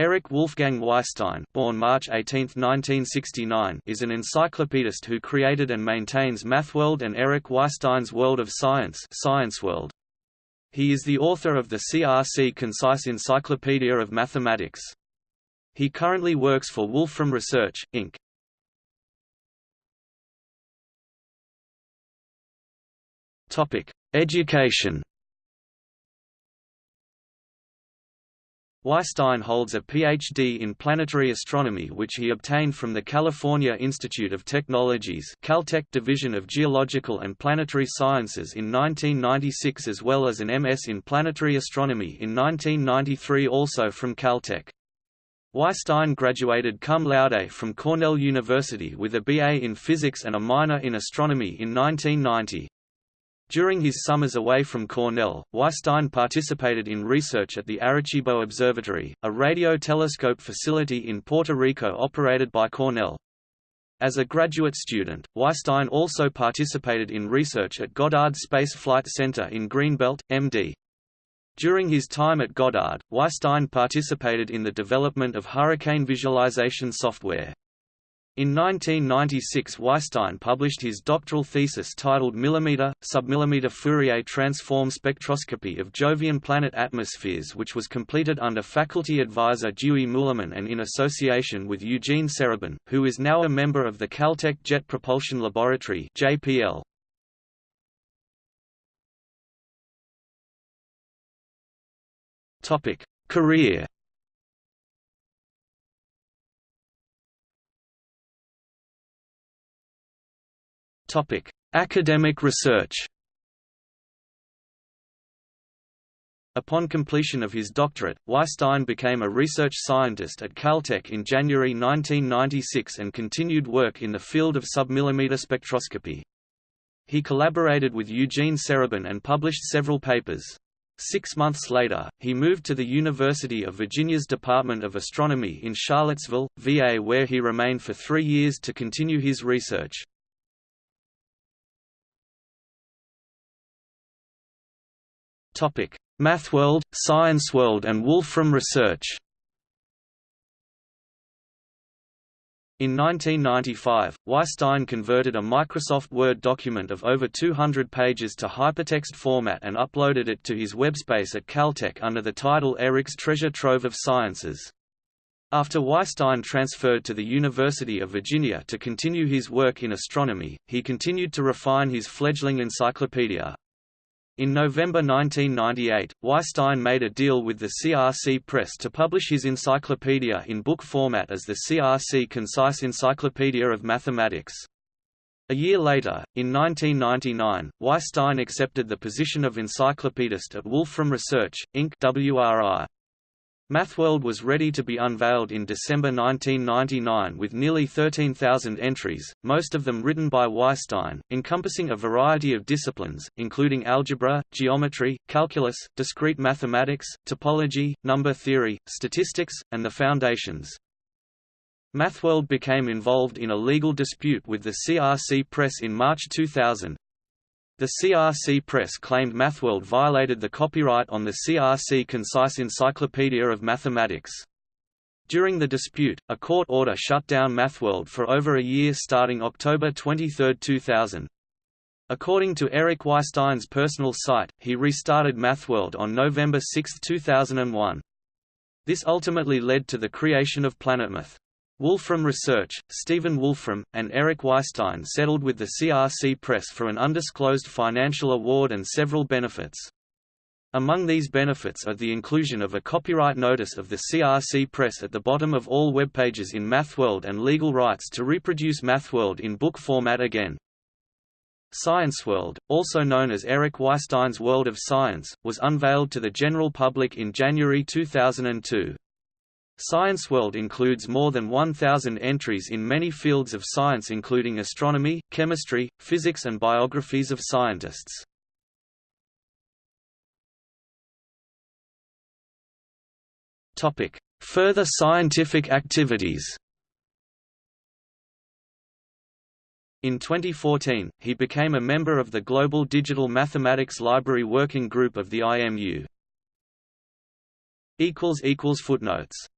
Eric Wolfgang Weisstein born March 18, 1969, is an encyclopedist who created and maintains MathWorld and Eric Weisstein's World of Science ScienceWorld. He is the author of the CRC Concise Encyclopedia of Mathematics. He currently works for Wolfram Research, Inc. Education Weisstein holds a Ph.D. in planetary astronomy which he obtained from the California Institute of Technologies Caltech Division of Geological and Planetary Sciences in 1996 as well as an MS in planetary astronomy in 1993 also from Caltech. Weisstein graduated cum laude from Cornell University with a BA in physics and a minor in astronomy in 1990. During his summers away from Cornell, Weisstein participated in research at the Arecibo Observatory, a radio telescope facility in Puerto Rico operated by Cornell. As a graduate student, Weisstein also participated in research at Goddard Space Flight Center in Greenbelt, MD. During his time at Goddard, Weisstein participated in the development of hurricane visualization software. In 1996 Weisstein published his doctoral thesis titled Millimeter, Submillimeter Fourier Transform Spectroscopy of Jovian Planet Atmospheres which was completed under faculty advisor Dewey Muhleman and in association with Eugene Serabyn, who is now a member of the Caltech Jet Propulsion Laboratory JPL. Career Topic: Academic research. Upon completion of his doctorate, Weisstein became a research scientist at Caltech in January 1996 and continued work in the field of submillimeter spectroscopy. He collaborated with Eugene Serabyn and published several papers. Six months later, he moved to the University of Virginia's Department of Astronomy in Charlottesville, VA where he remained for three years to continue his research. MathWorld, ScienceWorld and Wolfram Research In 1995, Weisstein converted a Microsoft Word document of over 200 pages to hypertext format and uploaded it to his webspace at Caltech under the title Eric's Treasure Trove of Sciences. After Weisstein transferred to the University of Virginia to continue his work in astronomy, he continued to refine his fledgling encyclopedia. In November 1998, Weisstein made a deal with the CRC Press to publish his encyclopedia in book format as the CRC Concise Encyclopedia of Mathematics. A year later, in 1999, Weisstein accepted the position of encyclopedist at Wolfram Research, Inc. WRI. MathWorld was ready to be unveiled in December 1999 with nearly 13,000 entries, most of them written by Weisstein, encompassing a variety of disciplines, including algebra, geometry, calculus, discrete mathematics, topology, number theory, statistics, and the foundations. MathWorld became involved in a legal dispute with the CRC Press in March 2000, the CRC Press claimed MathWorld violated the copyright on the CRC Concise Encyclopedia of Mathematics. During the dispute, a court order shut down MathWorld for over a year starting October 23, 2000. According to Eric Weisstein's personal site, he restarted MathWorld on November 6, 2001. This ultimately led to the creation of PlanetMath. Wolfram Research, Stephen Wolfram, and Eric Weisstein settled with the CRC Press for an undisclosed financial award and several benefits. Among these benefits are the inclusion of a copyright notice of the CRC Press at the bottom of all web pages in MathWorld and legal rights to reproduce MathWorld in book format again. ScienceWorld, also known as Eric Weisstein's World of Science, was unveiled to the general public in January 2002. ScienceWorld includes more than 1,000 entries in many fields of science including astronomy, chemistry, physics and biographies of scientists. Further scientific activities In 2014, he became a member of the Global Digital Mathematics Library Working Group of the IMU. Footnotes